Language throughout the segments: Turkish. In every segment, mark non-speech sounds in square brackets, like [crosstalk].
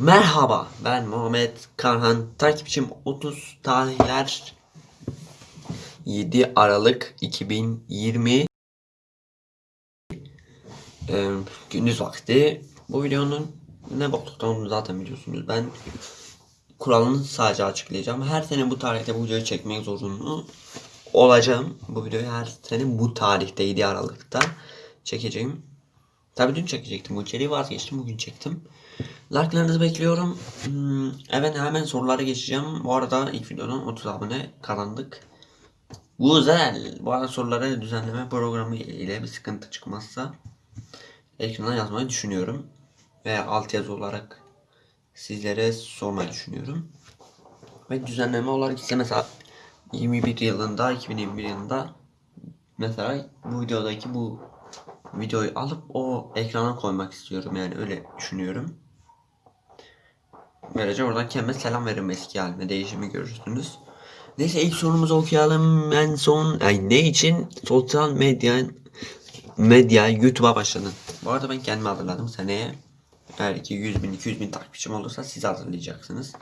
Merhaba ben Muhammed Karhan. Takipçim 30 tarihler. 7 Aralık 2020 Ee, gündüz vakti. Bu videonun ne boklukta olduğunu zaten biliyorsunuz. Ben kuralını sadece açıklayacağım. Her sene bu tarihte bu videoyu çekmek zorunlu olacağım. Bu videoyu her sene bu tarihte 7 Aralık'ta çekeceğim Tabii dün çekecektim bu içeriği vazgeçtim bugün çektim. Like'larınızı bekliyorum. Hmm, evet hemen sorulara geçeceğim. Bu arada ilk videodan 30 abone kazandık. Güzel. Bu arada soruları düzenleme programı ile bir sıkıntı çıkmazsa ekrana yazmayı düşünüyorum. Veya altyazı olarak sizlere sormayı düşünüyorum. Ve düzenleme olarak ise mesela 21 yılında 2021 yılında mesela bu videodaki bu videoyu alıp o ekrana koymak istiyorum yani öyle düşünüyorum. Böylece oradan kendime selam veririm eski halime değişimi görürsünüz. Neyse ilk sorumuzu okuyalım. En son ay ne için sosyal medya medya YouTube'a başladın? Bu arada ben kendimi hazırladım seneye. Eğer ki 100 bin 200 bin takipçim olursa siz hazırlayacaksınız.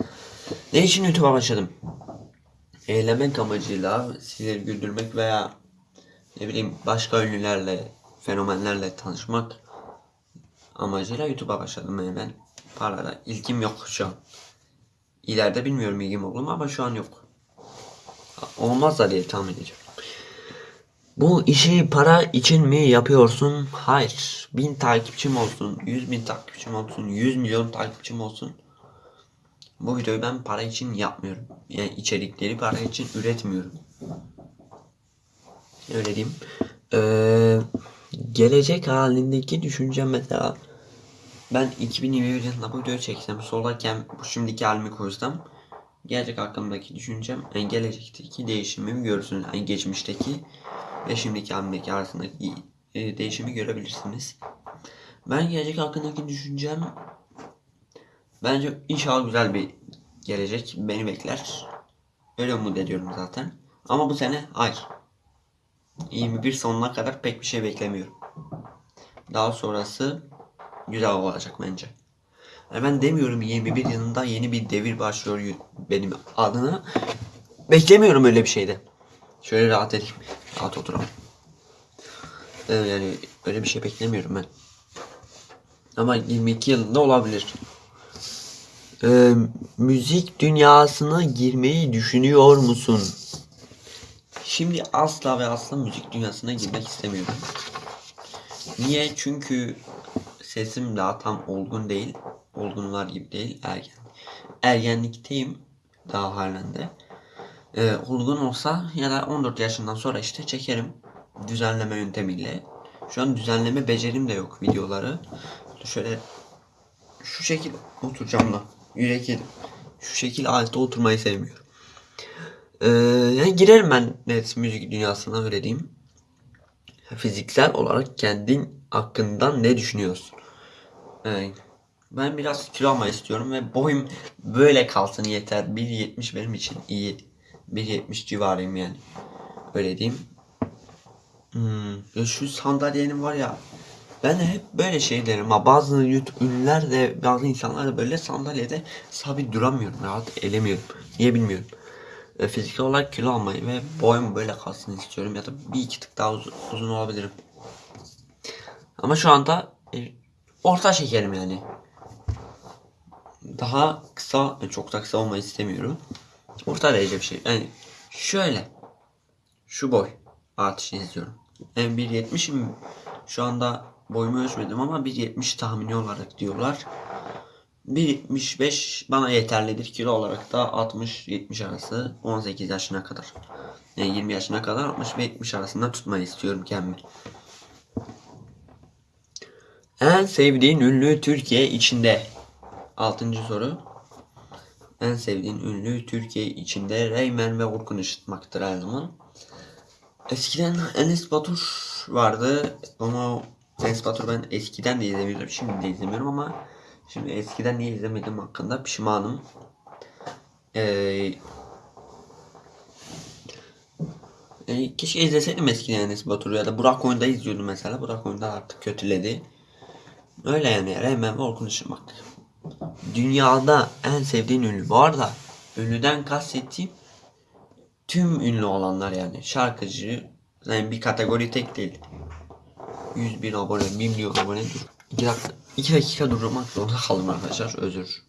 Ne için YouTube'a başladım? Eğlenmek amacıyla sizleri güldürmek veya ne bileyim başka ünlülerle fenomenlerle tanışmak amacıyla YouTube'a başladım yani ben. Parada ilgim yok şu an. İleride bilmiyorum ilgim olur mu ama şu an yok. Olmaz da diye tahmin ediyorum. Bu işi para için mi yapıyorsun? Hayır. Bin takipçim olsun, yüz bin takipçim olsun, yüz milyon takipçim olsun. Bu videoyu ben para için yapmıyorum. Yani içerikleri para için üretmiyorum. Öyle diyeyim. Ee, gelecek halindeki düşüncem mesela ben 2021 yılında bu videoyu çeksem soldayken bu şimdiki halimi koysam gelecek hakkımdaki düşüncem yani gelecekteki değişimimi görürsünüz. Yani geçmişteki ve şimdiki halimdeki arasındaki e, değişimi görebilirsiniz. Ben gelecek hakkındaki düşüncem bence inşallah güzel bir gelecek beni bekler. Öyle umut ediyorum zaten. Ama bu sene hayır. 21 sonuna kadar pek bir şey beklemiyorum. Daha sonrası güzel olacak bence. Yani ben demiyorum 21 yılında yeni bir devir başlıyor benim adına. Beklemiyorum öyle bir şeyde. Şöyle rahat edeyim. Rahat oturalım. Ee, yani öyle bir şey beklemiyorum ben. Ama 22 yılında olabilir. Ee, müzik dünyasına girmeyi düşünüyor musun? Şimdi asla ve asla müzik dünyasına girmek istemiyorum. Niye? Çünkü sesim daha tam olgun değil. Olgunlar gibi değil. Ergen. Ergenlikteyim daha halen de. Ee, olgun olsa ya da 14 yaşından sonra işte çekerim. Düzenleme yöntemiyle. Şu an düzenleme becerim de yok videoları. Şöyle şu şekil oturacağım da. Yürek yedim. Şu şekil altta oturmayı sevmiyorum. Ee, yani girerim ben net müzik dünyasına öyle diyeyim. Fiziksel olarak kendin hakkında ne düşünüyorsun? Ee, ben biraz kilo almayı istiyorum ve boyum böyle kalsın yeter. 1.70 benim için iyi. 1.70 civarıyım yani. Öyle diyeyim. Hmm, ya şu sandalyenin var ya ben hep böyle şey derim bazı YouTube ünlüler de bazı insanlar da böyle sandalyede sabit duramıyorum rahat edemiyorum. Niye bilmiyorum. E, fiziksel olarak kilo almayı ve boyum böyle kalsın istiyorum ya da bir iki tık daha uzun, uzun olabilirim. Ama şu anda e, orta şekerim yani. Daha kısa, çok da kısa olmayı istemiyorum. Orta derece bir şey. Yani şöyle. Şu boy artışı istiyorum. Yani 1.70'im şu anda boyumu ölçmedim ama 1.70 tahmini olarak diyorlar. 1.75 bana yeterlidir. Kilo olarak da 60-70 arası 18 yaşına kadar. Yani 20 yaşına kadar 60 ve 70 arasında tutmayı istiyorum kendimi. En sevdiğin ünlü Türkiye içinde. 6. soru. En sevdiğin ünlü Türkiye içinde Reymen ve Orkun Işıtmak'tır her zaman. Eskiden Enes Batur vardı ama Enes Batur ben eskiden de izlemiyordum şimdi de izlemiyorum ama Şimdi eskiden niye izlemedim hakkında pişmanım. Ee, e, keşke izleseydim eskiden Enes Batur'u ya da Burak Oyun'da izliyordum mesela. Burak Oyun'da artık kötüledi. Öyle yani Reymen ve Orkun Işıtmak. dünyada en sevdiğin ünlü. Bu arada ünlüden kastettiğim tüm ünlü olanlar yani. Şarkıcı yani bir kategori tek değil. 100 bin abone, 1 milyon abone dur. 2 dakika, 2 dakika durmak zorunda kaldım arkadaşlar. Özür.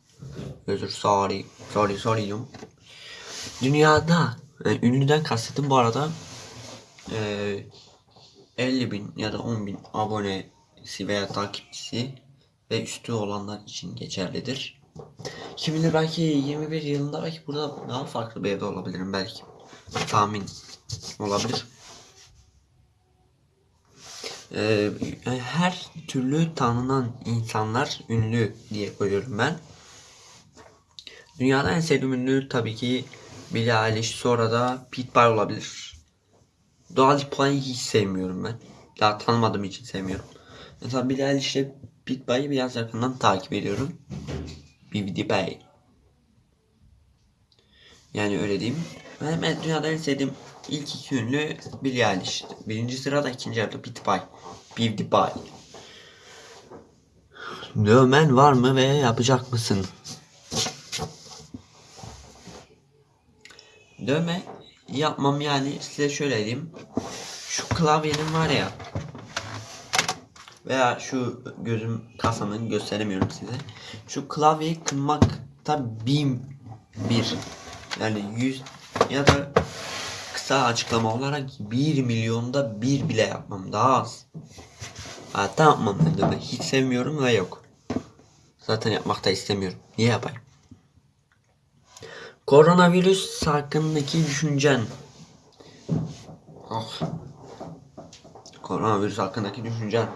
Özür. Sorry. Sorry. Sorry diyorum. Dünyada yani ünlüden kastettim bu arada eee 50 bin ya da 10 bin abonesi veya takipçisi ve üstü olanlar için geçerlidir. Kim bilir belki 21 yılında belki burada daha farklı bir evde olabilirim belki. Tahmin olabilir. Ee, her türlü tanınan insanlar ünlü diye koyuyorum ben. Dünyada en sevdiğim ünlü tabii ki Billie Eilish sonra da Pitbull olabilir. Dua Lipa'yı hiç sevmiyorum ben. Daha tanımadığım için sevmiyorum. Mesela Billie Eilish ile Pitbull'ı biraz yakından takip ediyorum. BBD Bay. Yani öyle diyeyim. Ben, ben dünyada en sevdiğim ilk iki ünlü Billie Eilish. Birinci sırada ikinci sırada Pitbull. BBD Bay. Dövmen var mı ve yapacak mısın? Dövme yapmam yani size şöyle diyeyim. Şu klavyenin var ya veya şu gözüm kasanın gösteremiyorum size. Şu klavyeyi kırmakta bin bir yani yüz ya da kısa açıklama olarak bir milyonda bir bile yapmam daha az. Hatta yapmam ben dövme. Hiç sevmiyorum ve yok. Zaten yapmak da istemiyorum. Niye yapayım? Koronavirüs hakkındaki düşüncen. Ah. Koronavirüs hakkındaki düşüncen.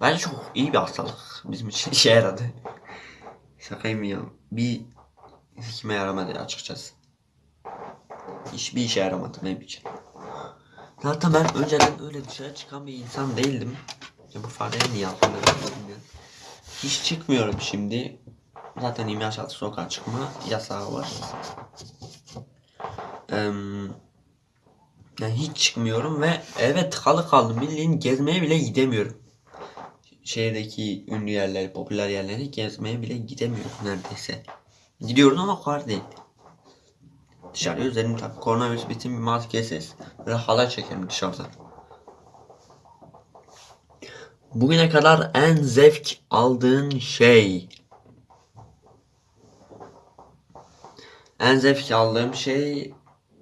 Bence çok iyi bir hastalık. Bizim için işe yaradı. Şakayım ya. Bir hikme yaramadı açıkçası. Hiçbir işe yaramadı benim için. Zaten ben önceden öyle dışarı çıkan bir insan değildim. Ya bu fareye niye yaptım ben. Hiç çıkmıyorum şimdi. Zaten 26 sokağa çıkma yasağı var. Eee, yani hiç çıkmıyorum ve eve tıkalı kaldım. Bildiğin gezmeye bile gidemiyorum. Şehirdeki ünlü yerleri, popüler yerleri gezmeye bile gidemiyorum neredeyse. Gidiyorum ama o kadar değil. Dışarıya üzerim tabi koronavirüs bitim bir maskesiz. Böyle halay çekerim dışarıda. Bugüne kadar en zevk aldığın şey. En zevk aldığım şey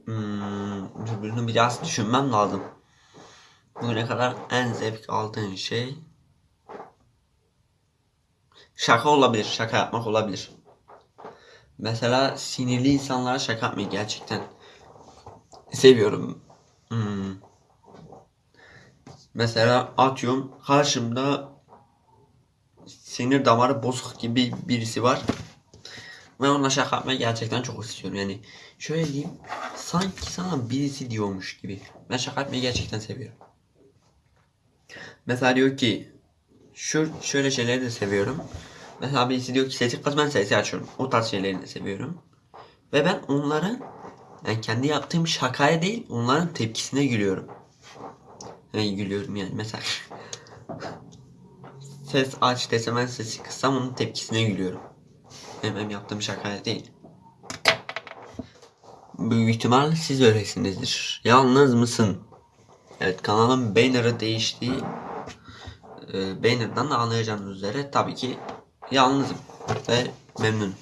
hmm, biraz düşünmem lazım. Bugüne kadar en zevk aldığın şey şaka olabilir. Şaka yapmak olabilir. Mesela sinirli insanlara şaka yapmayı gerçekten seviyorum. Hmm. Mesela atıyorum karşımda sinir damarı bozuk gibi birisi var. Ve onunla şaka yapmayı gerçekten çok istiyorum. Yani şöyle diyeyim. Sanki sana birisi diyormuş gibi. Ben şaka yapmayı gerçekten seviyorum. Mesela diyor ki şu şöyle şeyleri de seviyorum. Mesela birisi diyor ki sesi kız ben sesi açıyorum. O tarz şeyleri de seviyorum. Ve ben onların yani kendi yaptığım şakaya değil onların tepkisine gülüyorum. Yani gülüyorum yani mesela. [laughs] Ses aç desem ben sesi kıssam onun tepkisine gülüyorum. Benim yaptığım şakaya değil. Büyük ihtimal siz öylesinizdir. Yalnız mısın? Evet kanalın banner'ı değişti. Ee, banner'dan da anlayacağınız üzere tabii ki yalnızım ve memnunum.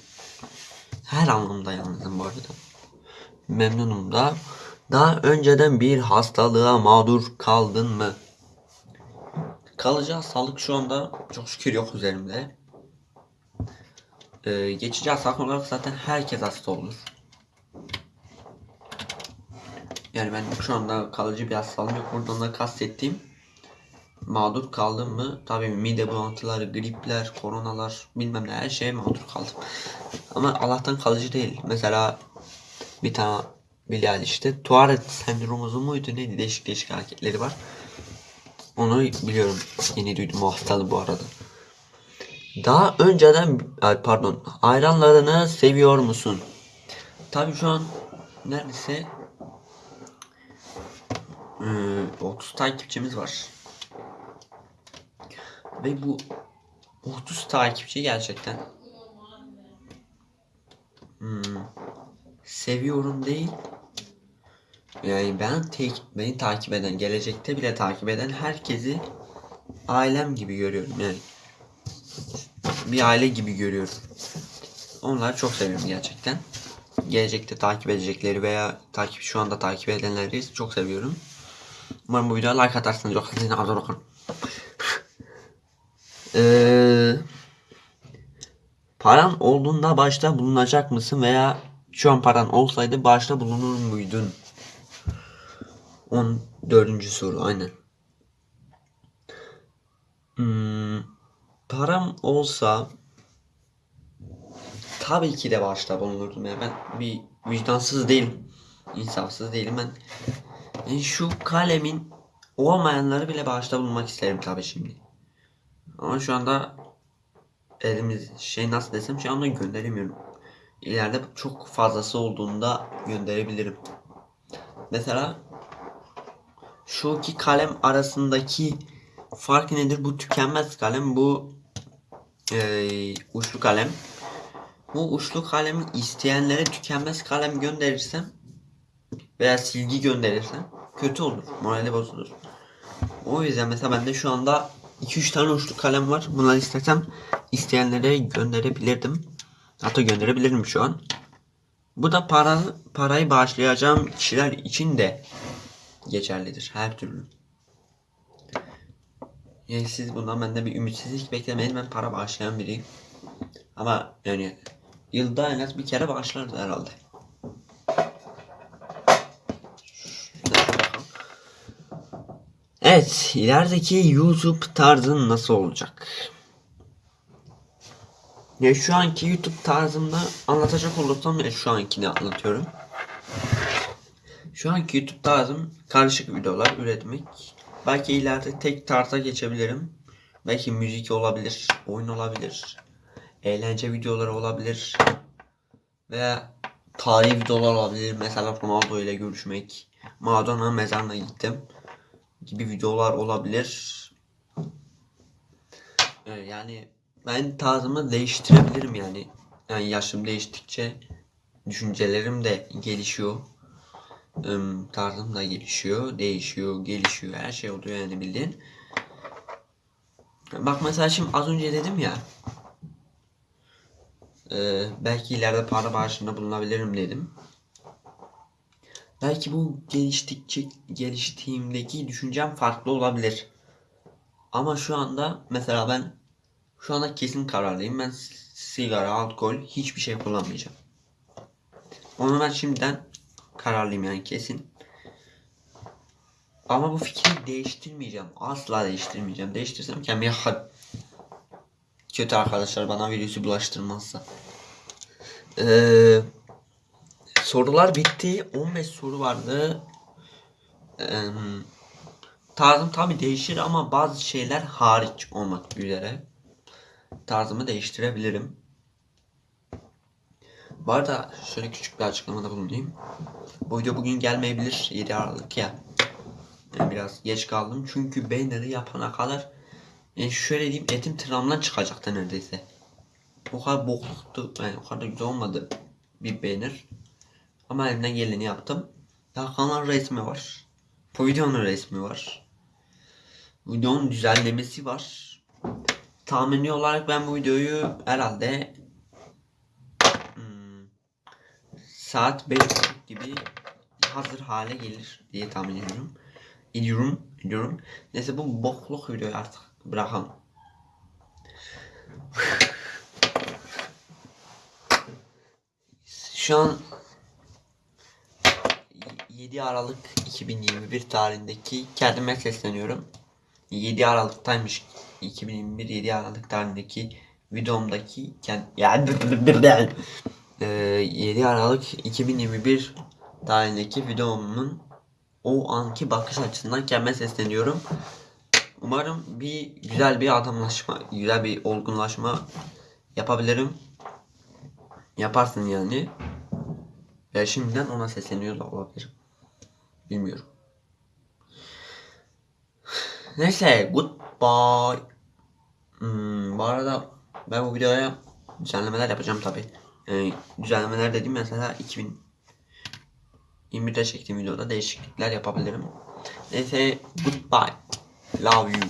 Her anlamda yalnızım bu arada. Memnunum da. Daha önceden bir hastalığa mağdur kaldın mı? Kalıcı hastalık şu anda çok şükür yok üzerimde. Ee, geçici hastalık olarak zaten herkes hasta olur. Yani ben şu anda kalıcı bir hastalığım yok. Buradan da kastettiğim mağdur kaldım mı? Tabii mide bulantıları, gripler, koronalar bilmem ne her şeye mağdur kaldım. Ama Allah'tan kalıcı değil. Mesela bir tane Bilal işte Tourette sendromu muydu neydi değişik değişik hareketleri var. Onu biliyorum. Yeni duydum o hastalığı bu arada. Daha önceden pardon ayranlarını seviyor musun? Tabii şu an neredeyse e, 30 takipçimiz var. Ve bu 30 takipçi gerçekten. Hmm. Seviyorum değil. Yani ben tek, beni takip eden, gelecekte bile takip eden herkesi ailem gibi görüyorum yani. Bir aile gibi görüyorum. Onları çok seviyorum gerçekten. Gelecekte takip edecekleri veya takip şu anda takip edenleri çok seviyorum. Umarım bu videoya like atarsınız. Yoksa sizinle ee, paran olduğunda başta bulunacak mısın veya şu an paran olsaydı başta bulunur muydun? 14. soru aynen. Hmm, param olsa tabii ki de başta bulunurdum ya. Ben bir vicdansız değilim. insafsız değilim. Ben şu kalemin olmayanları bile başta bulunmak isterim tabii şimdi. Ama şu anda elimiz şey nasıl desem şu anda gönderemiyorum. İleride çok fazlası olduğunda gönderebilirim. Mesela şu iki kalem arasındaki fark nedir? Bu tükenmez kalem, bu eee, uçlu kalem. Bu uçlu kalemi isteyenlere tükenmez kalem gönderirsem veya silgi gönderirsem kötü olur. Morali bozulur. O yüzden mesela bende şu anda 2-3 tane uçlu kalem var. Bunları istesem isteyenlere gönderebilirdim. Hatta gönderebilirim şu an. Bu da para parayı bağışlayacağım kişiler için de geçerlidir her türlü. Yani siz bundan bende bir ümitsizlik beklemeyin. Ben para bağışlayan biriyim. Ama yani yılda en az bir kere bağışlarız herhalde. Evet, ilerideki YouTube tarzın nasıl olacak? Ya şu anki YouTube tarzımda anlatacak olursam ya şu ankini anlatıyorum. Şu anki YouTube tarzım karışık videolar üretmek. Belki ileride tek tarza geçebilirim. Belki müzik olabilir, oyun olabilir, eğlence videoları olabilir veya tarih videolar olabilir. Mesela Ronaldo ile görüşmek, Maradona mezarına gittim gibi videolar olabilir. Ee, Yani ben tarzımı değiştirebilirim yani. Yani yaşım değiştikçe düşüncelerim de gelişiyor. Tarzım da gelişiyor, değişiyor, gelişiyor. Her şey oluyor yani bildiğin. Bak mesela şimdi az önce dedim ya. e, belki ileride para bağışında bulunabilirim dedim. Belki bu geliştikçe geliştiğimdeki düşüncem farklı olabilir. Ama şu anda mesela ben şu anda kesin kararlıyım. Ben sigara, alkol hiçbir şey kullanmayacağım. Onu ben şimdiden kararlıyım yani kesin. Ama bu fikri değiştirmeyeceğim. Asla değiştirmeyeceğim. Değiştirsem kendime kötü arkadaşlar bana virüsü bulaştırmazsa. Ee, sorular bitti. 15 soru vardı. Ee, tarzım tabi değişir ama bazı şeyler hariç olmak üzere. Tarzımı değiştirebilirim. Bu arada şöyle küçük bir açıklamada bulunayım. Bu video bugün gelmeyebilir. 7 Aralık ya. Yani biraz geç kaldım. Çünkü banner'ı yapana kadar yani şöyle diyeyim etim tırnağımdan çıkacaktı neredeyse. O kadar bokluktu. Yani o kadar güzel olmadı bir banner. Ama elimden geleni yaptım. Hakan'ın resmi var. Bu videonun resmi var. Videonun düzenlemesi var. Tahmini olarak ben bu videoyu herhalde hmm, saat 5 gibi hazır hale gelir diye tahmin ediyorum. Ediyorum, ediyorum. Neyse bu bokluk videoyu artık bırakalım. Şu an 7 Aralık 2021 tarihindeki kendime sesleniyorum. 7 Aralık'taymış 2021 7 Aralık tarihindeki videomdaki kend yani Ee, 7 Aralık 2021 tarihindeki videomun o anki bakış açısından kendime sesleniyorum. Umarım bir güzel bir adamlaşma, güzel bir olgunlaşma yapabilirim. Yaparsın yani. Ya şimdiden ona sesleniyor da olabilirim. Bilmiyorum. Neyse goodbye. Hmm, bu arada ben bu videoya düzenlemeler yapacağım tabi. Yani düzenlemeler dediğim mesela 2000 21'de çektiğim videoda değişiklikler yapabilirim. Neyse goodbye. Love you.